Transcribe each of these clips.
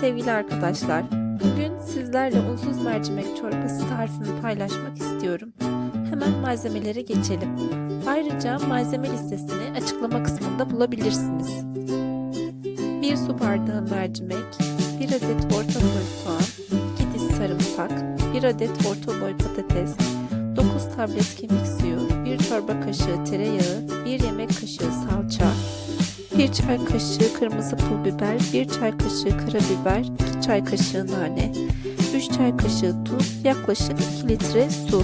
sevgili arkadaşlar. Bugün sizlerle unsuz mercimek çorbası tarifini paylaşmak istiyorum. Hemen malzemelere geçelim. Ayrıca malzeme listesini açıklama kısmında bulabilirsiniz. 1 su bardağı mercimek, 1 adet orta boy soğan, 2 diş sarımsak, 1 adet orta boy patates, 9 tablet kemik suyu, 1 çorba kaşığı tereyağı, 1 yemek kaşığı salça, 1 çay kaşığı kırmızı pul biber, 1 çay kaşığı karabiber, 2 çay kaşığı nane, 3 çay kaşığı tuz, yaklaşık 2 litre su.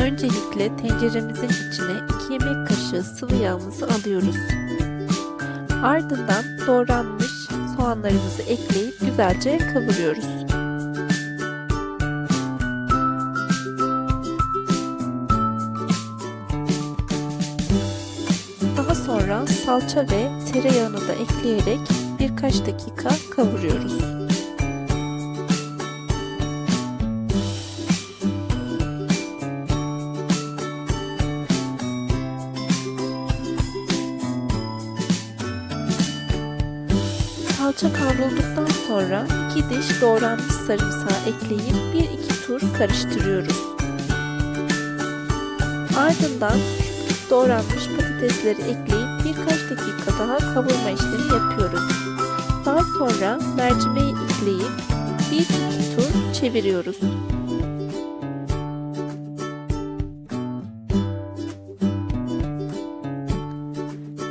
Öncelikle tenceremizin içine 2 yemek kaşığı sıvı yağımızı alıyoruz. Ardından doğranmış soğanlarımızı ekleyip güzelce kavuruyoruz. Sonra salça ve tereyağını da ekleyerek birkaç dakika kavuruyoruz. Salça kavrulduktan sonra 2 diş doğranmış sarımsağı ekleyip 1-2 tur karıştırıyoruz. Ardından doğranmış patatesleri ekleyip birkaç dakika daha kavurma işlemi yapıyoruz. Daha sonra mercimeği ekleyip 1-2 tur çeviriyoruz.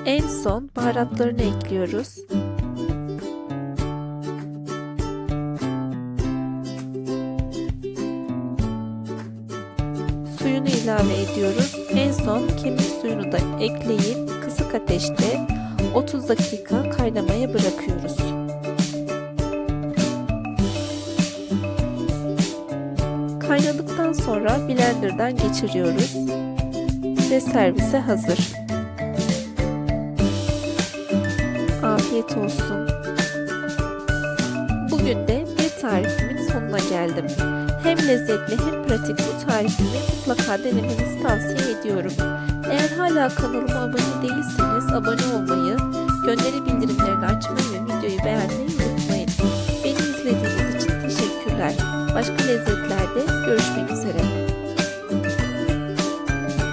En son baharatlarını ekliyoruz. Suyunu ilave ediyoruz. En son kemik suyunu da ekleyip kısık ateşte 30 dakika kaynamaya bırakıyoruz. Kaynadıktan sonra blenderdan geçiriyoruz ve servise hazır. Afiyet olsun. Bugün de bir tarifimin sonuna geldim. Hem lezzetli hem pratik bu tarifimi mutlaka denemenizi tavsiye ediyorum. Hala kanalıma abone değilseniz abone olmayı, gönderi bildirimlerini açmayı ve videoyu beğenmeyi unutmayın. Beni izlediğiniz için teşekkürler. Başka lezzetlerde görüşmek üzere.